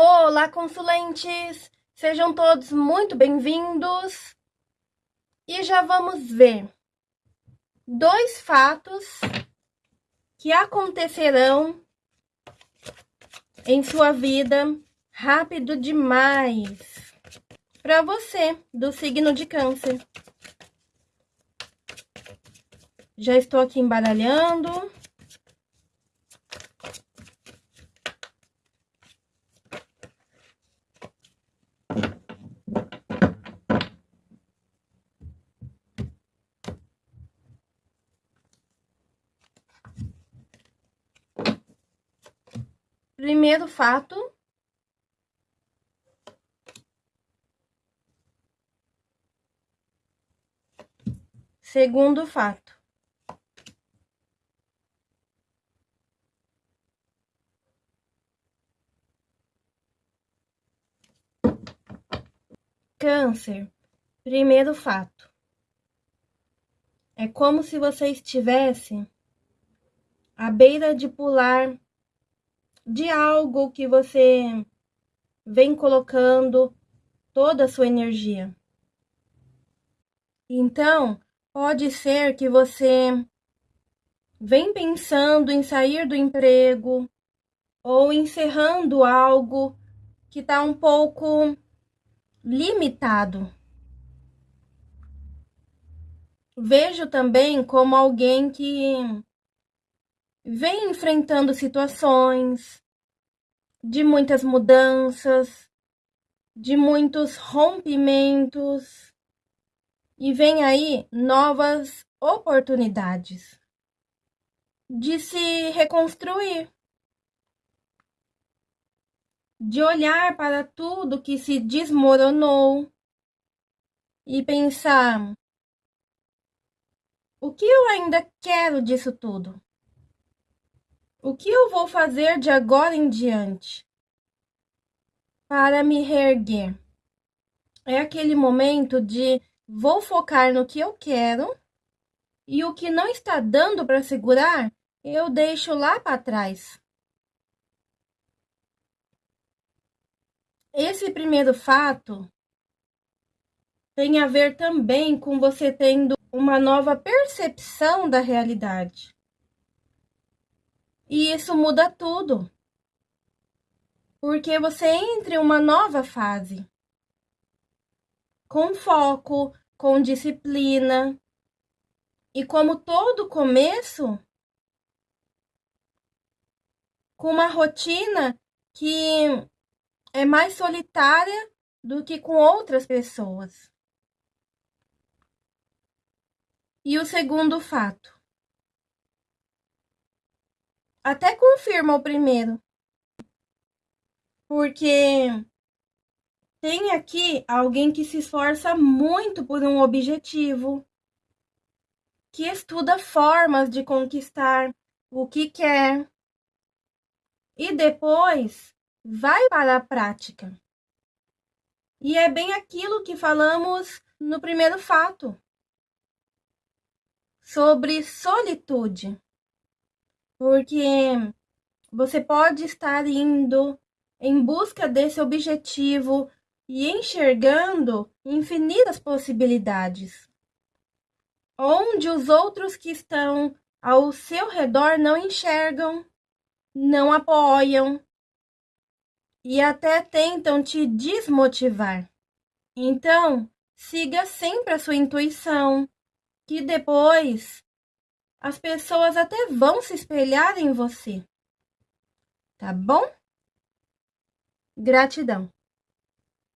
Olá, consulentes! Sejam todos muito bem-vindos. E já vamos ver dois fatos que acontecerão em sua vida rápido demais para você do signo de Câncer. Já estou aqui embaralhando. Primeiro fato. Segundo fato. Câncer. Primeiro fato. É como se você estivesse à beira de pular de algo que você vem colocando toda a sua energia. Então, pode ser que você vem pensando em sair do emprego ou encerrando algo que está um pouco limitado. Vejo também como alguém que vem enfrentando situações de muitas mudanças, de muitos rompimentos e vem aí novas oportunidades de se reconstruir, de olhar para tudo que se desmoronou e pensar: o que eu ainda quero disso tudo? O que eu vou fazer de agora em diante para me reerguer? É aquele momento de vou focar no que eu quero e o que não está dando para segurar, eu deixo lá para trás. Esse primeiro fato tem a ver também com você tendo uma nova percepção da realidade. E isso muda tudo. Porque você entra em uma nova fase. Com foco, com disciplina. E como todo começo, com uma rotina que é mais solitária do que com outras pessoas. E o segundo fato até confirma o primeiro. Porque tem aqui alguém que se esforça muito por um objetivo, que estuda formas de conquistar o que quer e depois vai para a prática. E é bem aquilo que falamos no primeiro fato sobre solitude porque você pode estar indo em busca desse objetivo e enxergando infinitas possibilidades, onde os outros que estão ao seu redor não enxergam, não apoiam e até tentam te desmotivar. Então, siga sempre a sua intuição, que depois as pessoas até vão se espelhar em você. Tá bom? Gratidão.